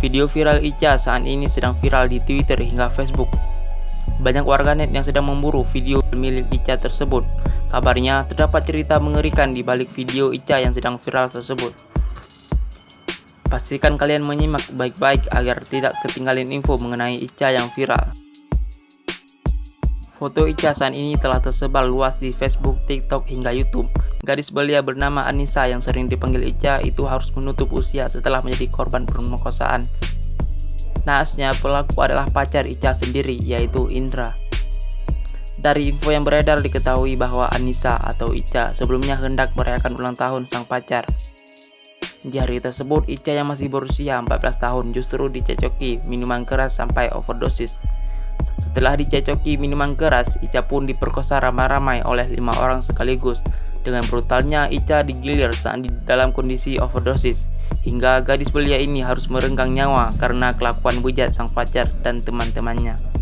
Video viral Ica saat ini sedang viral di Twitter hingga Facebook. Banyak warganet yang sedang memburu video milik Ica tersebut. Kabarnya terdapat cerita mengerikan di balik video Ica yang sedang viral tersebut. Pastikan kalian menyimak baik-baik agar tidak ketinggalan info mengenai Ica yang viral. Foto Ica saat ini telah tersebar luas di Facebook, TikTok, hingga YouTube. Gadis belia bernama Anissa yang sering dipanggil Ica itu harus menutup usia setelah menjadi korban pemerkosaan. Naasnya pelaku adalah pacar Ica sendiri yaitu Indra. Dari info yang beredar diketahui bahwa Anissa atau Ica sebelumnya hendak merayakan ulang tahun sang pacar. Di hari tersebut, Ica yang masih berusia 14 tahun justru dicecoki minuman keras sampai overdosis. Setelah dicecoki minuman keras, Ica pun diperkosa ramai-ramai oleh lima orang sekaligus. Dengan brutalnya, Ica digilir saat di dalam kondisi overdosis. Hingga gadis belia ini harus merenggang nyawa karena kelakuan bejat sang pacar dan teman-temannya.